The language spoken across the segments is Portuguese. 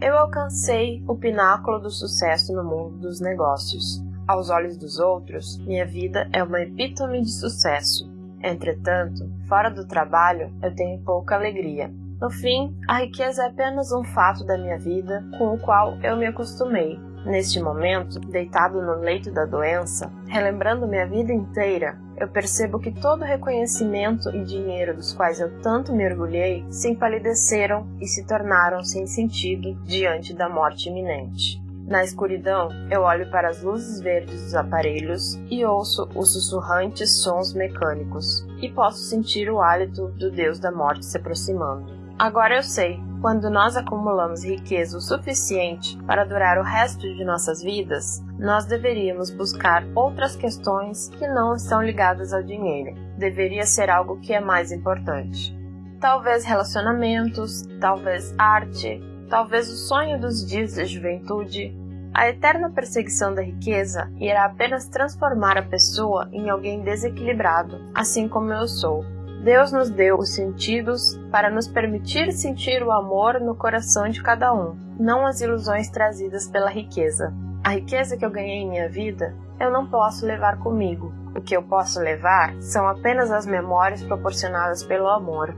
Eu alcancei o pináculo do sucesso no mundo dos negócios. Aos olhos dos outros, minha vida é uma epítome de sucesso. Entretanto, fora do trabalho, eu tenho pouca alegria. No fim, a riqueza é apenas um fato da minha vida com o qual eu me acostumei. Neste momento, deitado no leito da doença, relembrando minha vida inteira, eu percebo que todo reconhecimento e dinheiro dos quais eu tanto me orgulhei se empalideceram e se tornaram sem sentido diante da morte iminente. Na escuridão, eu olho para as luzes verdes dos aparelhos e ouço os sussurrantes sons mecânicos, e posso sentir o hálito do deus da morte se aproximando. Agora eu sei, quando nós acumulamos riqueza o suficiente para durar o resto de nossas vidas, nós deveríamos buscar outras questões que não estão ligadas ao dinheiro. Deveria ser algo que é mais importante. Talvez relacionamentos, talvez arte, talvez o sonho dos dias da juventude. A eterna perseguição da riqueza irá apenas transformar a pessoa em alguém desequilibrado, assim como eu sou. Deus nos deu os sentidos para nos permitir sentir o amor no coração de cada um, não as ilusões trazidas pela riqueza. A riqueza que eu ganhei em minha vida, eu não posso levar comigo. O que eu posso levar são apenas as memórias proporcionadas pelo amor.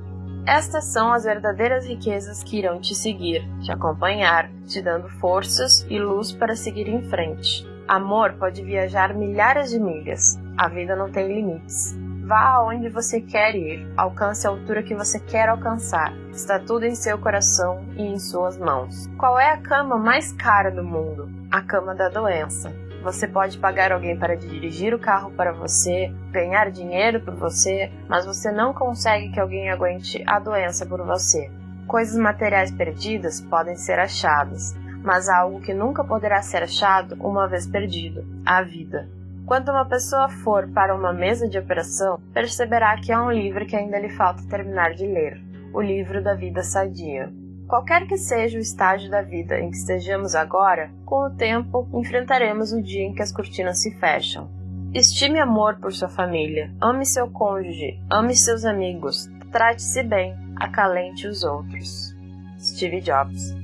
Estas são as verdadeiras riquezas que irão te seguir, te acompanhar, te dando forças e luz para seguir em frente. Amor pode viajar milhares de milhas. A vida não tem limites. Vá aonde você quer ir, alcance a altura que você quer alcançar. Está tudo em seu coração e em suas mãos. Qual é a cama mais cara do mundo? A cama da doença. Você pode pagar alguém para dirigir o carro para você, ganhar dinheiro por você, mas você não consegue que alguém aguente a doença por você. Coisas materiais perdidas podem ser achadas, mas há algo que nunca poderá ser achado uma vez perdido: a vida. Quando uma pessoa for para uma mesa de operação, perceberá que há um livro que ainda lhe falta terminar de ler: o livro da vida sadia. Qualquer que seja o estágio da vida em que estejamos agora, com o tempo enfrentaremos o dia em que as cortinas se fecham. Estime amor por sua família, ame seu cônjuge, ame seus amigos, trate-se bem, acalente os outros. Steve Jobs